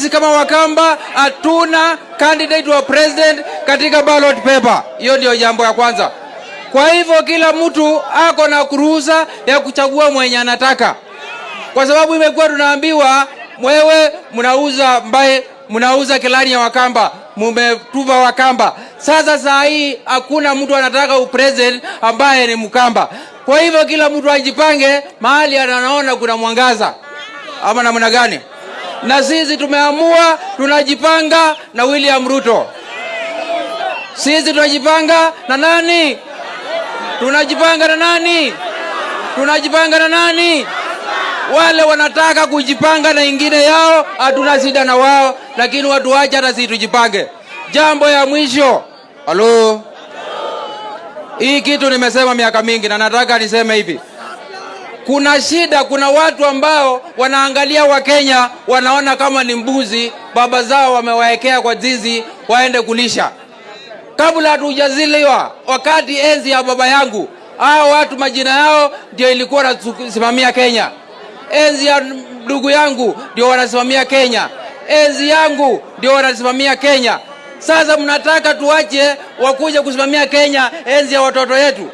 sisi kama Wakamba hatuna candidate wa president katika ballot paper. Hiyo ndio jambo ya kwanza. Kwa hivyo kila mtu ako na kuruhusa ya kuchagua mwenye anataka, kwa sababu imekuwa tunaambiwa mwewe mnauza mbaye mnauza kilani ya Wakamba, mumetuva Wakamba. Sasa saa hii hakuna mtu anataka upresident ambaye ni Mkamba. Kwa hivyo kila mtu ajipange mahali anaona kuna mwangaza, ama namna gani? Na sisi tumeamua tunajipanga na William Ruto. Sisi tunajipanga na nani? Tunajipanga na nani? Tunajipanga na nani? Wale wanataka kujipanga na ingine yao, hatuna shida na wao, lakini watu wacha hata sisi tujipange. Jambo ya mwisho, halo, hii kitu nimesema miaka mingi na nataka niseme hivi. Kuna shida, kuna watu ambao wanaangalia Wakenya wanaona kama ni mbuzi, baba zao wamewaekea kwa zizi waende kulisha. Kabla hatujaziliwa, wakati enzi ya baba yangu, hao watu majina yao ndio ilikuwa nasimamia Kenya. Enzi ya ndugu yangu ndio wanasimamia Kenya. Enzi yangu ndio wanasimamia Kenya. Sasa mnataka tuache wakuja kusimamia Kenya enzi ya watoto yetu?